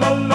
la la